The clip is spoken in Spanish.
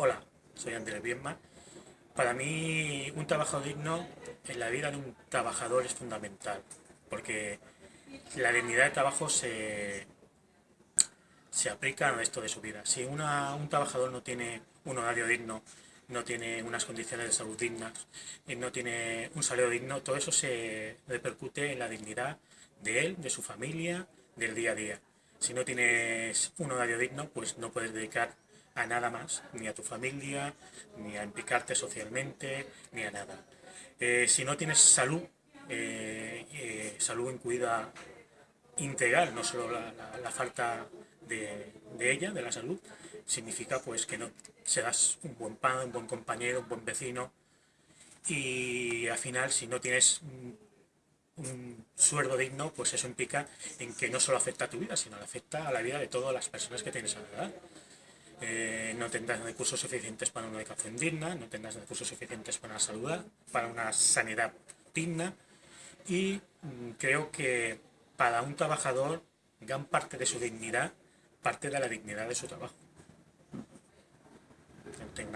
Hola, soy Andrés Bienma. Para mí, un trabajo digno en la vida de un trabajador es fundamental, porque la dignidad de trabajo se, se aplica al resto de su vida. Si un trabajador no tiene un horario digno, no tiene unas condiciones de salud dignas, no tiene un salario digno, todo eso se repercute en la dignidad de él, de su familia, del día a día. Si no tienes un horario digno, pues no puedes dedicar a nada más, ni a tu familia, ni a implicarte socialmente, ni a nada. Eh, si no tienes salud, eh, eh, salud incluida integral, no solo la, falta de, ella, de la salud, significa pues que no serás un buen padre, un buen compañero, un buen vecino y al final si no tienes un sueldo digno, pues eso implica en que no solo afecta a tu vida, sino afecta a la vida de todas las personas que tienes alrededor. Eh, no tendrás recursos suficientes para una educación digna, no tendrás recursos suficientes para una salud, para una sanidad digna y mm, creo que para un trabajador gran parte de su dignidad parte de la dignidad de su trabajo.